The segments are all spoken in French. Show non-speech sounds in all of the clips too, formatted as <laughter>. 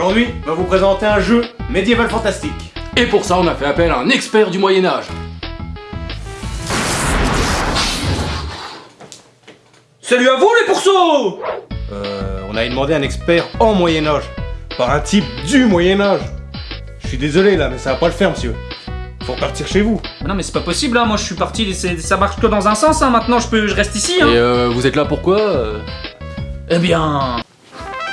Aujourd'hui, on va vous présenter un jeu médiéval fantastique. Et pour ça, on a fait appel à un expert du Moyen-Âge. Salut à vous les pourceaux Euh, on a demandé un expert en Moyen-Âge, par un type du Moyen-Âge. Je suis désolé là, mais ça va pas le faire, monsieur. Faut repartir chez vous. Ah Non mais c'est pas possible hein, moi je suis parti, ça marche que dans un sens hein, maintenant je peux je reste ici Et hein. euh, vous êtes là pourquoi euh? Eh bien...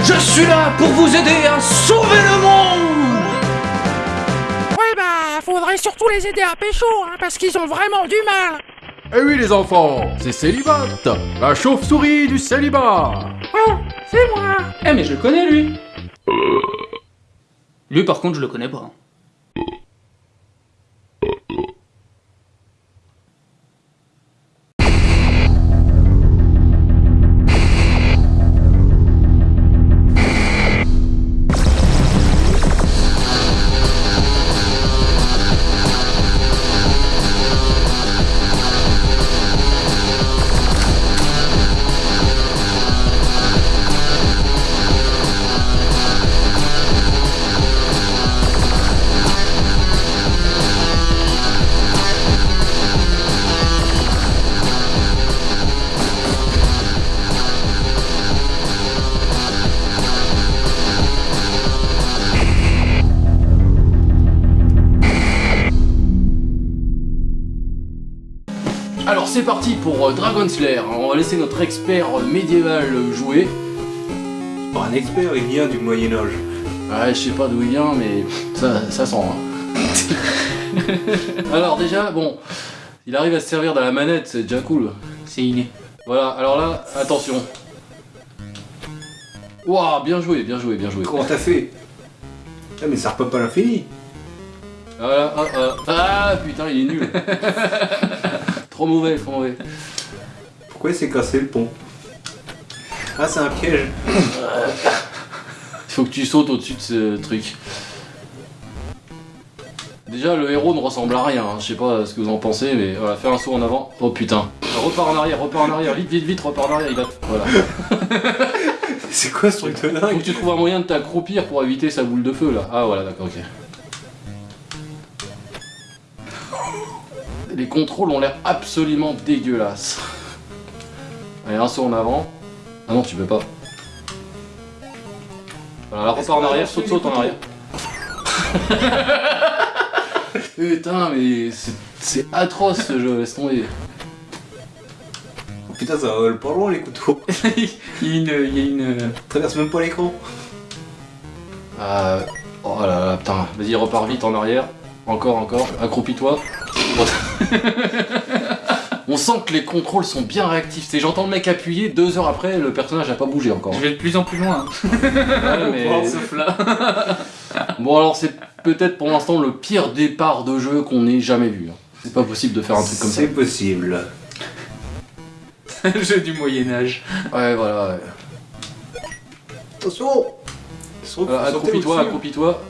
Je suis là pour vous aider à sauver le monde Ouais bah, faudrait surtout les aider à pécho, hein, parce qu'ils ont vraiment du mal. Eh oui les enfants, c'est Célibat, la chauve-souris du célibat. Oh, c'est moi. Eh mais je le connais lui Lui par contre je le connais pas. Parti pour euh, Dragon Slayer. On va laisser notre expert euh, médiéval euh, jouer. Pas un expert, il vient du Moyen-Âge. Ouais, je sais pas d'où il vient, mais ça, ça sent. hein. <laughs> alors déjà, bon, il arrive à se servir de la manette, c'est déjà cool. C'est inné. Voilà, alors là, attention. Waouh, bien joué, bien joué, bien joué. Comment t'as fait? Ah mais ça repop à l'infini. Voilà, ah, ah, ah, putain, il est nul. <laughs> trop mauvais, trop mauvais. Pourquoi il s'est cassé le pont Ah c'est un piège. Il faut que tu sautes au-dessus de ce truc. Déjà, le héros ne ressemble à rien, hein. je sais pas ce que vous en pensez, mais voilà, fais un saut en avant. Oh putain. Repars en arrière, repars en arrière, vite, vite, vite, repars en arrière, il va. Voilà. <laughs> C'est quoi ce truc de Faut que dingue tu trouves un moyen de t'accroupir pour éviter sa boule de feu là. Ah voilà, d'accord, ok. Les contrôles ont l'air absolument dégueulasses. Allez, un saut en avant. Ah non, tu peux pas. Voilà, là, repars en arrière, saute, saute en arrière. Putain, mais c'est- atroce ce jeu, laisse tomber. Oh, Putain ça vole pas loin les couteaux. <laughs> il y a une... Il y a une... Traverse même pas l'écran. Ah, oh là là, putain, vas-y, repars vite en arrière. Encore, encore, accroupis-toi. <laughs> On sent que les contrôles sont bien réactifs. C'est j'entends le mec appuyer, deux heures après, le personnage n'a pas bougé encore. Je vais de plus en plus loin. <laughs> Ouais, mais-. <laughs> Bon alors c'est peut-être pour l'instant le pire départ de jeu qu'on ait jamais vu. hein. C'est pas possible de faire un truc comme ça. C'est possible. Le jeu du Moyen-Âge. Ouais voilà. ouais. Attention Voilà, accroupis-toi, accroupis-toi.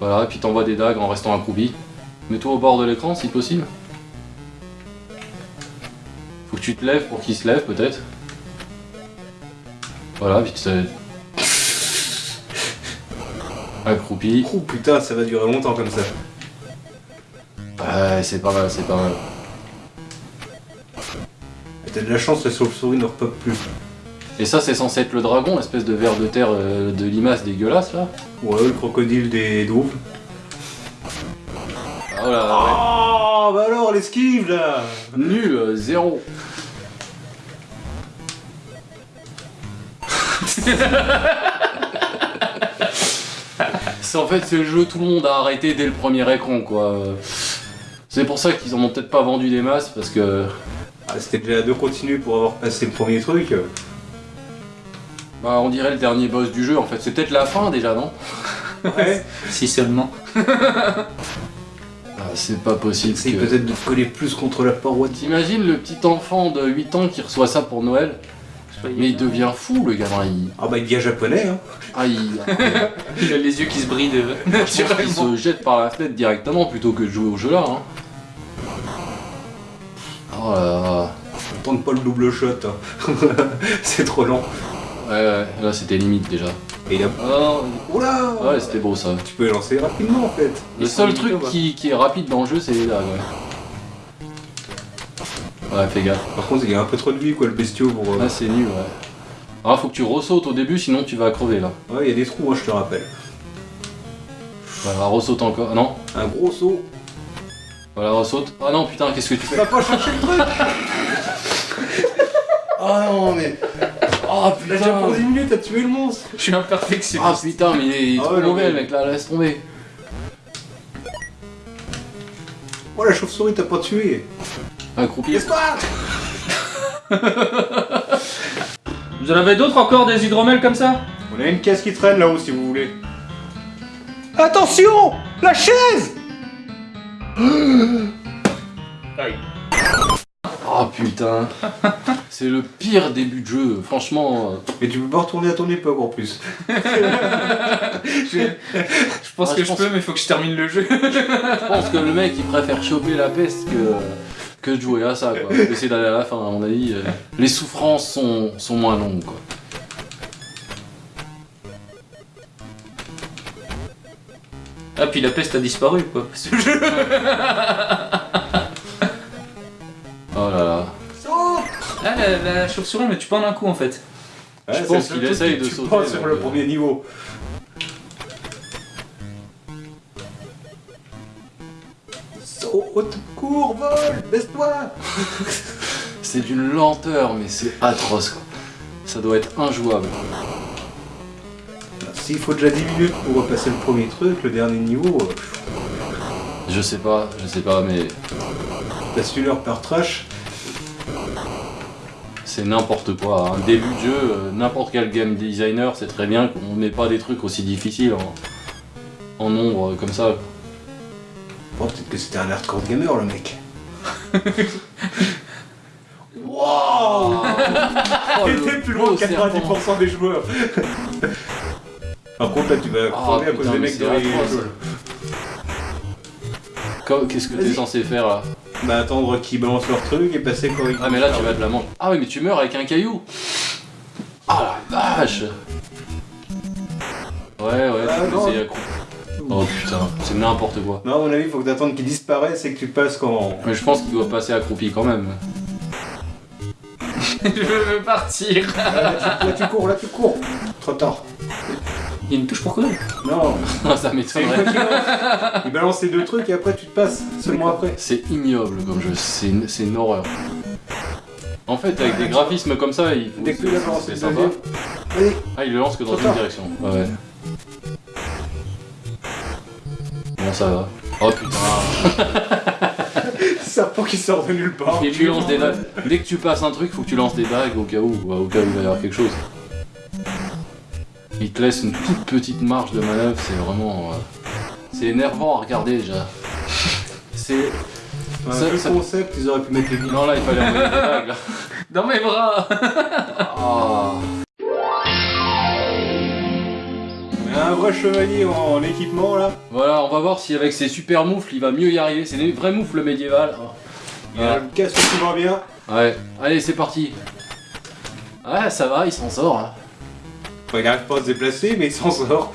Voilà, et puis t'envoies des dagues en restant accroupi. Mets-toi au bord de l'écran si possible. Faut que tu te lèves pour qu'il se lève peut-être. Voilà, vite c'est. Accroupi. Oh putain, ça va durer longtemps comme ça. Ouais, c'est pas mal, c'est pas mal. T'as de la chance, la chauve-souris ne repop plus. Et ça, c'est censé être le dragon, l'espèce de ver de terre euh, de limace dégueulasse là. Ouais, le crocodile des douves. Ah, ouais. Oh, bah alors, l'esquive là Nul, euh, zéro. <laughs> c'est en fait c'est le jeu tout le monde a arrêté dès le premier écran quoi. C'est pour ça qu'ils en ont peut-être pas vendu des masses parce que ah, C'était déjà deux continues pour avoir passé le premier truc. bah on dirait le dernier boss du jeu en fait. C'est peut-être la fin déjà non? Ouais. <laughs> Si seulement. <laughs> C'est pas possible. Que- peut-être de coller plus contre la paroi. T'imagines le petit enfant de 8 ans qui reçoit ça pour Noël? Mais il devient fou le gamin. Il... Ah bah il devient japonais hein. Ah, il... <laughs> Il a les yeux qui se brident euh, <laughs> naturellement. se jette par la fenêtre directement plutôt que de jouer au jeu là. Hein. Oh là là. Tente pas le double shot. hein. <laughs> C'est trop lent. Ouais, ouais, là c'était limite déjà. Et il a... Ah, Oula ouais, c'était beau ça. Tu peux lancer rapidement en fait. Le seul truc qui, qui est rapide dans le jeu, c'est les dagues, ouais. Ouais, fais gaffe. Par contre, il y a un peu trop de vie quoi, le bestiau pour. euh, Là, c'est nul, ouais. Ah, faut que tu ressautes au début, sinon tu vas crever là. Ouais, il y a des trous, hein, je te rappelle. Voilà, ressaute encore. Ah non, Un gros saut. voilà, ressaute. Ah non, putain, qu'est-ce que tu fais Va pas chercher le truc <laughs> Ah non, mais. Ah Là, déjà pour 10 minutes, t'as tué le monstre Je suis un Ah putain, mais il est, Ah trop mauvais mec là, laisse tomber. Oh, la chauve-souris, t'as pas tué Accroupi. Laisse-toi <laughs> Vous en avez d'autres encore des hydromels comme ça? On a une caisse qui traîne là-haut si vous voulez. Attention La chaise Aïe. Ah putain. <laughs> C'est le pire début de jeu, franchement. euh, Mais tu peux pas retourner à ton époque en plus. <laughs> Je pense que je pense- peux, mais faut que je termine le jeu. <laughs> Je pense que le mec il préfère choper la peste que, que de jouer à ça quoi. <laughs> Essayer d'aller à la fin, à mon avis. euh, Les souffrances sont, sont moins longues quoi. Ah, puis la peste a disparu, quoi. Ce jeu. La, la chauve-souris, mais tu pas en un coup en fait. Ouais, Je c'est pense qu'il essaye de tu sauter, penses sur le que- premier niveau. Saute, cours, vol, baisse-toi <laughs> C'est d'une lenteur, mais c'est atroce quoi. Ça doit être injouable. S'il faut déjà 10 minutes pour repasser le premier truc, le dernier niveau, euh, Je sais pas, je sais pas, mais passes une heure par trash. C'est n'importe quoi. Un début de jeu, euh, n'importe quel game designer sait très bien qu'on met pas des trucs aussi difficiles en, en nombre euh, comme ça. Bon, peut-être que c'était un hardcore gamer le mec. <laughs> Oh, Il le était plus loin que serpent. 90% des joueurs. Par contre, là, tu vas Ah, crever à cause des mecs dans les Qu'est-ce que t'es censé faire là? Bah, attendre qu'ils balancent leur truc et passer quand ils Ah mais là tu vas de la manger. Ah oui mais tu meurs avec un caillou Ah la vache Ouais ouais, Ah, tu peux non. essayer à coup. Oh putain, c'est n'importe quoi. Non, à mon avis, faut que t'attendes qu'ils disparaissent et que tu passes quand. Mais je pense qu'il doit passer accroupi quand même. <laughs> je veux partir. Là, tu, là, tu cours, là, tu cours. Trop tard. Il y a une touche pour courir. Non, <laughs> Ça m'étonnerait. Il balance les deux trucs et après tu te passes seulement après. C'est ignoble comme jeu, c'est une, c'est une horreur. En fait avec des graphismes comme ça, il faut... Dès que tu l'as balancé c'est sympa. Allez, Ah il le lance que dans une direction. Ouais. ouais. Bon ça va. Oh putain. <laughs> serpent qui sort de nulle part. Et tu lances des dagues. Dès que tu passes un truc, faut que tu lances des dagues au cas où, au cas où il va y avoir quelque chose. Il te laisse une toute petite marge de manœuvre, c'est vraiment. euh, C'est énervant à regarder déjà. <laughs> C'est. Un Ça- peu ça- concept, ils auraient pu mettre les. Non là, il fallait envoyer des dagues là. <laughs> Dans mes bras. Ah. Un vrai chevalier en, en équipement là. Voilà, on va voir si avec ses super moufles, il va mieux y arriver. C'est des vrais moufles médiévales. Il casque qui va bien. Ouais, allez, c'est parti. Ouais, ça va, il s'en sort. hein. Enfin, il n'arrive pas à se déplacer, mais il s'en sort.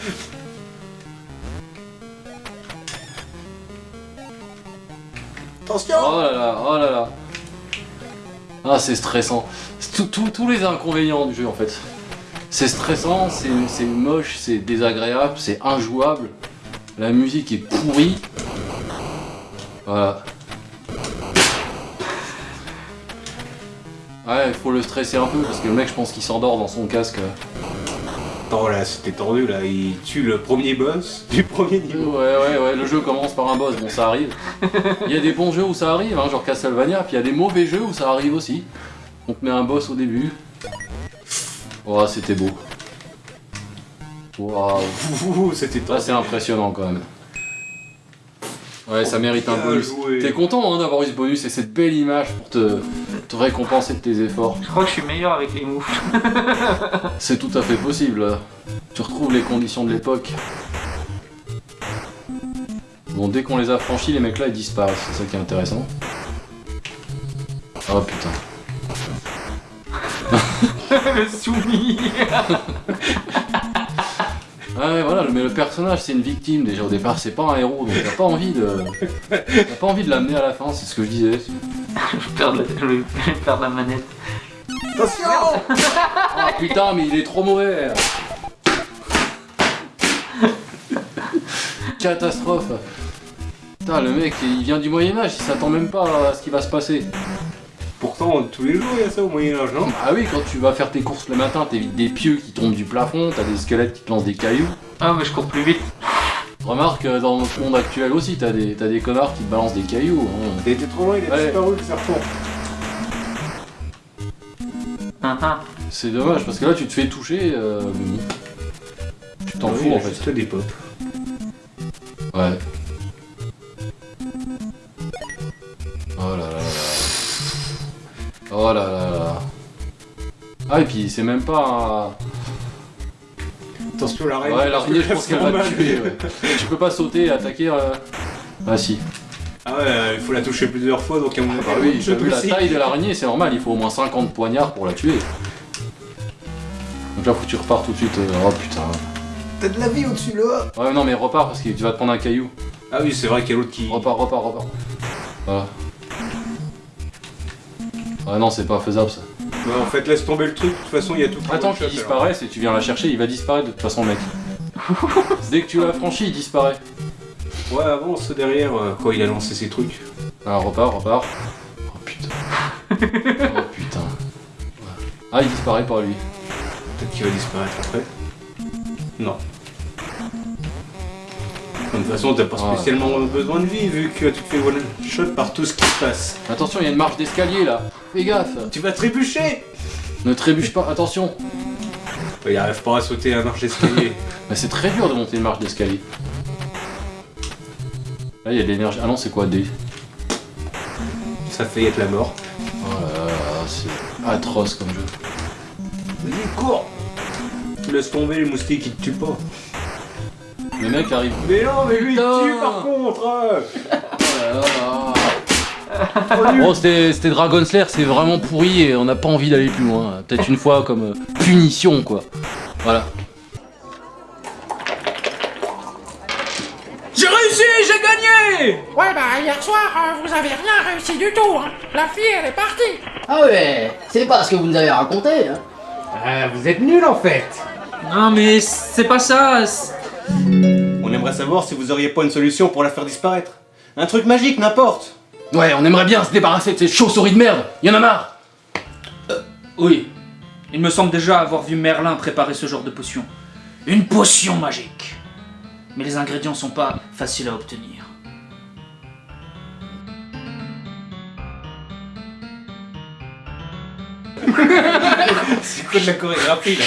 Attention Oh là là, oh là là. Ah, c'est stressant. C'est tout- tout- tous les inconvénients du jeu en fait. C'est stressant, c'est c'est moche, c'est désagréable, c'est injouable. La musique est pourrie. Voilà. Ouais, il faut le stresser un peu parce que le mec, je pense qu'il s'endort dans son casque. Attends là, c'était tendu là. Il tue le premier boss <laughs> du premier Ouais, niveau. ouais, ouais, le jeu commence par un boss, bon, ça arrive. <laughs> Il y a des bons jeux où ça arrive, hein, genre Castlevania, puis il y a des mauvais jeux où ça arrive aussi. On te met un boss au début. Oh, c'était beau. Waouh. Ouh, <laughs> c'était Là, c'est impressionnant quand même. Ouais, ça mérite un bonus. T'es content hein, d'avoir eu ce bonus et cette belle image pour te, te récompenser de tes efforts. Je crois que je suis meilleur avec les moufles. <laughs> C'est tout à fait possible. là. Tu retrouves les conditions de l'époque. Bon, dès qu'on les a franchis, les mecs là ils disparaissent, c'est ça qui est intéressant. Oh putain. <laughs> le soumis. <laughs> Ouais, voilà, mais le personnage c'est une victime déjà au départ, c'est pas un héros, donc t'as pas envie de. T'as pas envie de l'amener à la fin, c'est ce que je disais. Je vais <laughs> perdre la, je vais perdre la manette. Ah <laughs> putain, mais il est trop mauvais Catastrophe Putain, le mec, il vient du Moyen-Âge, il s'attend même pas à ce qui va se passer. Pourtant, tous les jours, il y a ça au Moyen-Âge, non? Ah oui, quand tu vas faire tes courses le matin, t'évites des pieux qui tombent du plafond, t'as des squelettes qui te lancent des cailloux. Ah, mais je cours plus vite. Remarque, euh, dans notre monde actuel aussi, t'as des, t'as des connards qui te balancent des cailloux. hein. Il était trop loin, il a Ouais. disparu le serpent. Ah, ah. C'est dommage, parce que là, tu te fais toucher, euh. Tu t'en fous, en fait. Juste des pop. Ouais. Oh là là là. Ah et puis c'est même pas Attention, l'araignée. Ouais l'araignée je pense que qu'elle va te tuer. ouais. Tu peux pas sauter et attaquer... euh, Ah si. Ah ouais, euh, il faut la toucher plusieurs fois, donc à mon avis, Bah oui, je t'as vu la taille de l'araignée c'est normal, il faut au moins 50 poignards pour la tuer. Donc là faut que tu repars tout de suite. euh, Oh putain. T'as de la vie au-dessus là Ouais non mais repars parce que tu vas te prendre un caillou. Ah oui, c'est vrai qu'il y a l'autre qui. Repars, repars, repars. Voilà. Ah non c'est pas faisable ça. Ouais, en fait, laisse tomber le truc, de toute façon, il y a tout Attends qu'il disparaisse et tu viens la chercher, il va disparaître de toute façon mec. <laughs> Dès que tu l'as franchi, il disparaît. Ouais, avance derrière euh, quand il a lancé ses trucs. Alors repars, repars. Oh putain. <laughs> Oh putain. Ah il disparaît pas lui. Peut-être qu'il va disparaître après. Non. De toute façon, t'as pas Ah. spécialement besoin de vie vu que tu te fais one shot par tout ce qui se passe. Attention, il y a une marche d'escalier là. Fais gaffe. Tu vas trébucher Ne trébuche pas, attention. Il arrive pas à sauter la marche d'escalier. <laughs> Mais c'est très dur de monter une marche d'escalier. Là il y a de l'énergie. Ah non c'est quoi D? Ça fait être la mort. Oh là là, c'est atroce comme jeu. Vas-y, cours Laisse tomber les moustiques, ils te tuent pas. Le mec arrive. Mais non, mais lui, il te tue par contre hein. <laughs> Oh là là. Bon, c'était c'était Dragon Slayer, c'est vraiment pourri et on n'a pas envie d'aller plus loin. Peut-être une fois comme euh, punition, quoi. Voilà. J'ai réussi, j'ai gagné Ouais, bah, hier soir, euh, vous avez rien réussi du tout, hein. La fille, elle est partie. Ah ouais, c'est pas ce que vous nous avez raconté, hein. Ah, vous êtes nuls en fait Non mais c'est pas ça. On aimerait savoir si vous auriez pas une solution pour la faire disparaître. Un truc magique, n'importe Ouais, on aimerait bien se débarrasser de ces chauves-souris de merde. Y en a marre. Oui. Il me semble déjà avoir vu Merlin préparer ce genre de potion. Une potion magique. Mais les ingrédients sont pas faciles à obtenir. <laughs> C'est quoi de la chorégraphie là?